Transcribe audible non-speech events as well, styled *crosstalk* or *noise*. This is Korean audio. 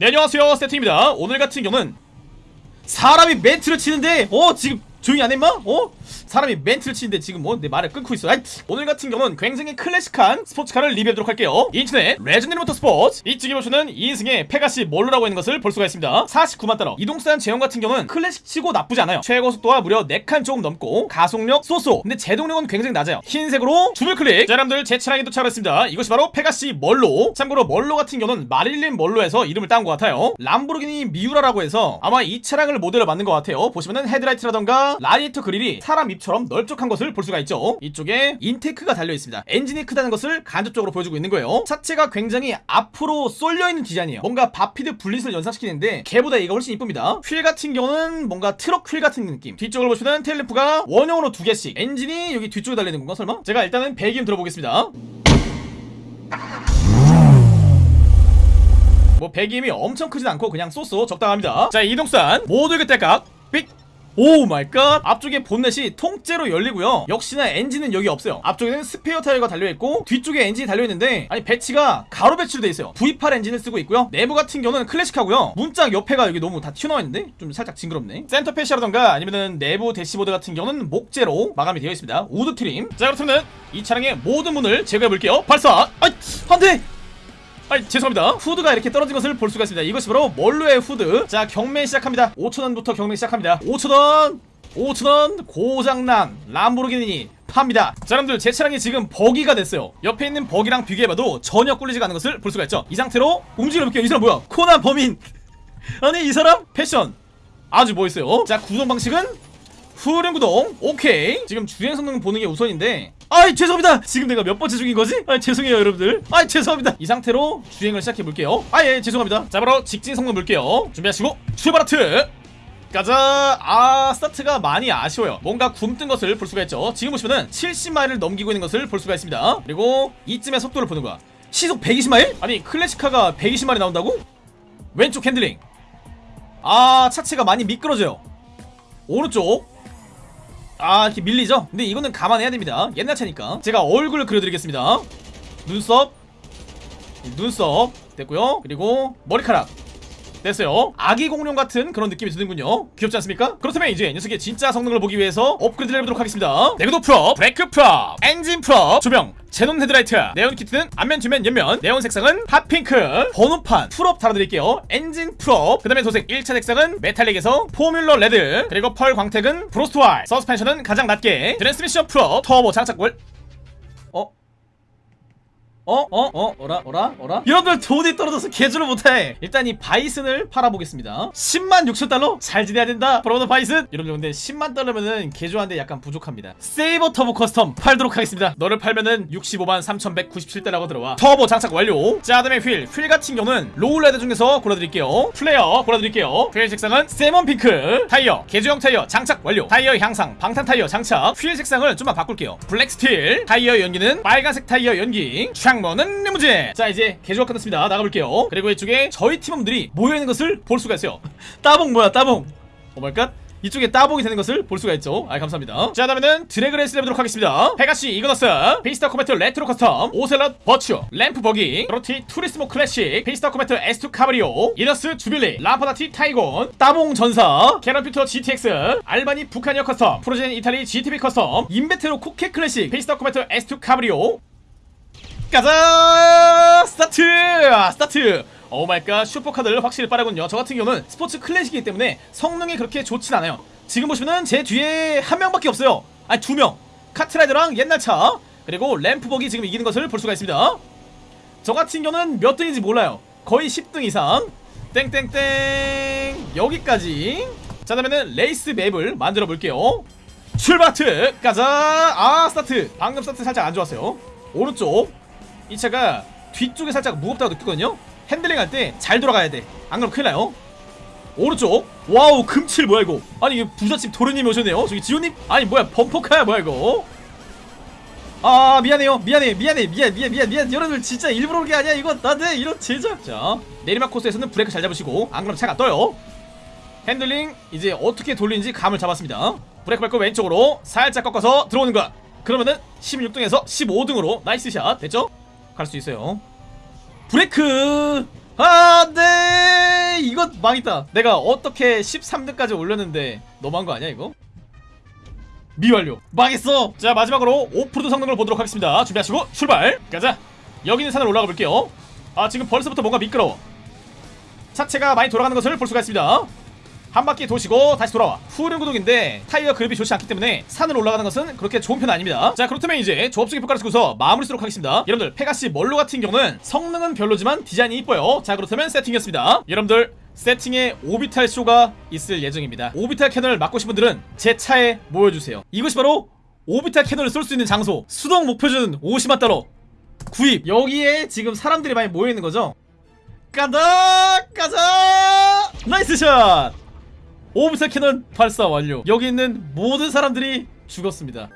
네 안녕하세요. 세팅입니다. 오늘 같은 경우는 사람이 멘트를 치는데 어 지금 조용히 안 해 인마? 어? 사람이 멘트를 치는데 지금 뭐 내 말을 끊고 있어. 아이, 오늘 같은 경우는 굉장히 클래식한 스포츠카를 리뷰하도록 할게요. 인터넷 Legendary Motorsport. 이쪽에 보시는 2인승의 Pegassi Monroe라고 있는 것을 볼 수가 있습니다. 49만 달러 이동수단 제형 같은 경우는 클래식치고 나쁘지 않아요. 최고 속도가 무려 4칸 조금 넘고 가속력 so so. 근데 제동력은 굉장히 낮아요. 흰색으로 주물 클릭. 자 여러분들 제 차량에 도착했습니다. 이것이 바로 Pegassi Monroe 참고로 Monroe 같은 경우는 마릴린 먼로에서 이름을 따온 것 같아요. 람보르기니 미우라라고 해서 아마 이 차량을 모델로 만든 것 같아요. 보시면은 헤드라이트라던가 라디에이터 그릴이 사람 입처럼 넓적한 것을 볼 수가 있죠. 이쪽에 intake가 달려있습니다. 엔진이 크다는 것을 간접적으로 보여주고 있는 거예요. 차체가 굉장히 앞으로 쏠려있는 디자인이에요. 뭔가 Vapid Bullet을 연상시키는데 걔보다 얘가 훨씬 이쁩니다. 휠 같은 경우는 뭔가 트럭 휠 같은 느낌. 뒤쪽을 보시면 tail lamp가 원형으로 두 개씩. 엔진이 여기 뒤쪽에 달려있는 건가 설마? 제가 일단은 배기음 들어보겠습니다. 뭐 배기음이 엄청 크진 않고 그냥 so so 적당합니다. 자 이동산 모두 그때깍. 삑 oh my god 앞쪽에 본넷이 통째로 열리고요. 역시나 엔진은 여기 없어요. 앞쪽에는 스페어 타이어가 달려있고 뒤쪽에 엔진이 달려있는데 아니 배치가 가로 배치로 돼있어요. V8 엔진을 쓰고 있고요. 내부 같은 경우는 클래식하고요. 문짝 옆에가 여기 너무 다 튀어나와있는데? 좀 살짝 징그럽네. center fascia라던가 아니면은 내부 대시보드 같은 경우는 목재로 마감이 되어 있습니다. Wood trim. 자 그렇다면 이 차량의 모든 문을 제거해 볼게요. 발사! 아이 안돼 아이 죄송합니다. 후드가 이렇게 떨어진 것을 볼 수가 있습니다. 이것이 바로 Monroe의 후드. 자 경매 시작합니다. 5천원부터 경매 시작합니다. 5천원 5천원 고장난 람보르기니 팝니다. 자 여러분들 제 차량이 지금 buggy가 됐어요. 옆에 있는 buggy랑 비교해봐도 전혀 꿀리지가 않은 것을 볼 수가 있죠. 이 상태로 움직여볼게요. 이 사람 뭐야? 코난 범인. *laughs* 아니 이 사람 패션. 아주 멋있어요. 자 구동 방식은 후륜 구동. 오케이. 지금 주행 성능 보는 게 우선인데 아이 죄송합니다. 지금 내가 몇 번째 중인 거지? 아 죄송해요 여러분들. 아 죄송합니다. 이 상태로 주행을 시작해 볼게요. 아예 죄송합니다. 자 바로 직진 성능 볼게요. 준비하시고 출발 하트! 가자! 아 스타트가 많이 아쉬워요. 뭔가 굼뜬 것을 볼 수가 있죠. 지금 보시면은 70마일을 넘기고 있는 것을 볼 수가 있습니다. 그리고 이쯤에 속도를 보는 거야. 시속 120마일? 아니 클래식카가 120마일이 나온다고? 왼쪽 핸들링. 아 차체가 많이 미끄러져요. 오른쪽 아 이렇게 밀리죠? 근데 이거는 감안해야 됩니다. 옛날 차니까. 제가 얼굴을 그려드리겠습니다. 눈썹. 눈썹. 됐고요. 그리고 머리카락. 됐어요. 아기 공룡 같은 그런 느낌이 드는군요. 귀엽지 않습니까? 그렇다면 이제 녀석의 진짜 성능을 보기 위해서 업그레이드를 해보도록 하겠습니다. 내구도 프로 브레이크 프로 엔진 프로 조명 제논 헤드라이트. 네온 키트는 앞면 뒤면 옆면. 네온 색상은 hot pink. 번호판. full업 달아드릴게요. 엔진 full업. 그 다음에 도색 1차 색상은 메탈릭에서 formula red. 그리고 펄 광택은 frost white 서스펜션은 가장 낮게. 트랜스미션 full업. 터보 장착 월 어? 어? 어? 어? 어라? 어라? 어라? 여러분들 돈이 떨어져서 개조를 못해. 일단 이 바이슨을 팔아보겠습니다. 10만 6천 달러? 잘 지내야 된다. 브라바도 바이슨? 여러분들 근데 10만 달러면은 개조하는데 약간 부족합니다. 세이버 터보 커스텀 팔도록 하겠습니다. 너를 팔면은 65만 3197달러가 들어와. 터보 장착 완료. 자 다음에 휠. 휠 같은 경우는 lowrider 중에서 골라드릴게요. flare 골라드릴게요. 휠 색상은 salmon pink. 타이어 개조형 타이어 장착 완료. 타이어 향상 방탄 타이어 장착. 휠 색상을 좀만 바꿀게요. 블랙 스틸. 타이어 연기는 빨간색 타이어 연기 창문은 리무진. 자 이제 개조가 끝났습니다. 나가볼게요. 그리고 이쪽에 저희 팀원들이 모여있는 것을 볼 수가 있어요. *laughs* 따봉 뭐야 따봉? 오마이갓. 이쪽에 따봉이 되는 것을 볼 수가 있죠. 아 감사합니다. 자 다음에는 드래그 레이스를 해보도록 하겠습니다. 페가시 이그너스 페이스타 코메트 레트로 커스텀 오셀럿 버츄 램프 버기 그로티 투리스모 클래식 페이스타 코메트 S2 카브리오 이너스 주빌리 라파다티 타이곤 따봉 전사 캐런 퓨터 GTX 알바니 북한이어 커스텀 프로젠 이탈리 GTB 커스텀 인베테로 코케 클래식 페이스타 코메트 S2 카브리오 가자! 스타트! 아, 스타트! Oh my god 슈퍼카들 확실히 빠르군요. 저 같은 경우는 스포츠 클래식이기 때문에 성능이 그렇게 좋진 않아요. 지금 보시면은 제 뒤에 한 명밖에 없어요. 아니 두명. 카트라이더랑 옛날 차 그리고 램프 버기 지금 이기는 것을 볼 수가 있습니다. 저 같은 경우는 몇 등인지 몰라요. 거의 10등 이상. 땡땡땡. 여기까지. 자 다음에는 레이스 맵을 만들어 볼게요. 출발! 트! 가자! 아 스타트! 방금 스타트 살짝 안 좋았어요. 오른쪽 이 차가 뒤쪽에 살짝 무겁다고 느끼거든요? 핸들링 할 때 잘 돌아가야 돼 안 그러면 큰일 나요? 오른쪽. Wow 금칠 뭐야 이거? 아니 이거 부잣집 도련님이 오셨네요? 저기 지호님? 아니 뭐야 범퍼카야 뭐야 이거? 아 미안해요. 미안해 미안해 미안 미안 미안 미안. 여러분들 진짜 일부러 그런 게 아니야 이거. 나한테 이런 제작 자 내리막 코스에서는 브레이크 잘 잡으시고 안 그러면 차가 떠요. 핸들링 이제 어떻게 돌리는지 감을 잡았습니다. 브레이크 밟고 왼쪽으로 살짝 꺾어서 들어오는 거야. 그러면은 16등에서 15등으로 nice shot 됐죠? 갈 수 있어요. 브레이크! 안돼 이거 망했다. 내가 어떻게 13등까지 올렸는데 너무한 거 아니야 이거? 미완료. 망했어! 자 마지막으로 오프로드 성능을 보도록 하겠습니다. 준비하시고 출발! 가자! 여기 있는 산을 올라가 볼게요. 아 지금 벌써부터 뭔가 미끄러워. 차체가 많이 돌아가는 것을 볼 수가 있습니다 한 바퀴 도시고 다시 돌아와. 후륜 구동인데 타이어 그립이 좋지 않기 때문에 산을 올라가는 것은 그렇게 좋은 편은 아닙니다. 자 그렇다면 이제 종합적인 평가를 쓰고서 마무리 짓도록 하겠습니다. 여러분들 페가시 먼로 같은 경우는 성능은 별로지만 디자인이 이뻐요. 자 그렇다면 세팅이었습니다. 여러분들 세팅에 orbital 쇼가 있을 예정입니다. orbital cannon을 맞고 싶은 분들은 제 차에 모여주세요. 이것이 바로 orbital cannon을 쏠 수 있는 장소. 수동 목표 조준 50만 달러 구입. 여기에 지금 사람들이 많이 모여있는 거죠? 간다 가자! Nice shot orbital cannon 발사 완료. 여기 있는 모든 사람들이 죽었습니다